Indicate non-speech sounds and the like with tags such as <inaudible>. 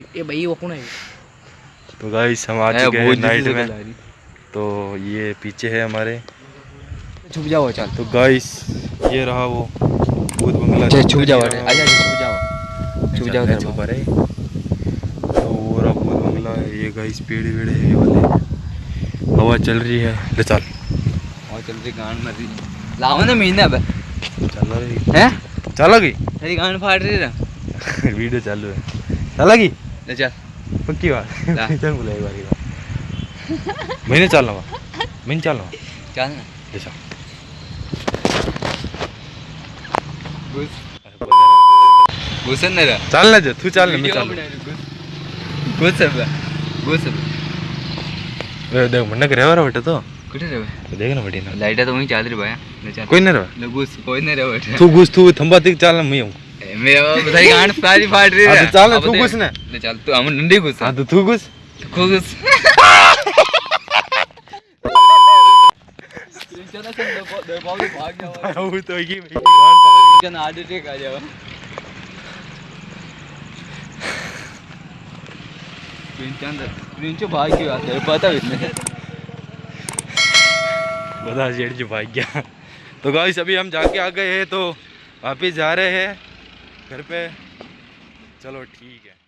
ये भाई वो कौन है। तो गाइस हम आ चुके हैं नाइट में। तो ये पीछे है हमारे। छुप जाओ चल। तो गाइस ये रहा वो भूत बंगला। छुप जाओ आजा छुप जाओ। छुप जाओ। छुप रहे तो वो रहा भूत बंगला ये गाइस पेड़ वेड़ है ये वाले। हवा चल रही है। ले चल। हवा चल रही गांड मर रही लाओ ना महीने अब। चल रही। है? चलोगी तेरी गांड फाड़ रही है। <laughs> वीडियो चालू है। चलोगी ले चल पक्की बात। <laughs> चल बोला एक बार की बात। मैंने चल रहा मैंने चल रहा चल ना। ले चल घुस घुस ना रे चल ना जा तू चल ना मैं चल अब देख मन्ना करे रहा बेटा तो? कुठे रे देख ना बेटी ना। लाइट तो वहीं चाल रही भाई। कोई नहीं रहा। घुस कोई नहीं रे बैठे तू घुस तू थंबा तक चल ना मैं हूँ। मेरा बताई गान सारी फाड़ रही हाँ, तो चल तू घुस ना। ले चल तू हम नंदी घुस। हाँ तो तू घुस। तू घुस। भाग जाओ वो तो की भाई गान पा आधे टेक आ जाओ। भाग की पता बता जेठ जी भाग गया तो गाइस अभी हम जाके आ गए हैं तो वापिस जा रहे हैं। घर पे। चलो ठीक है।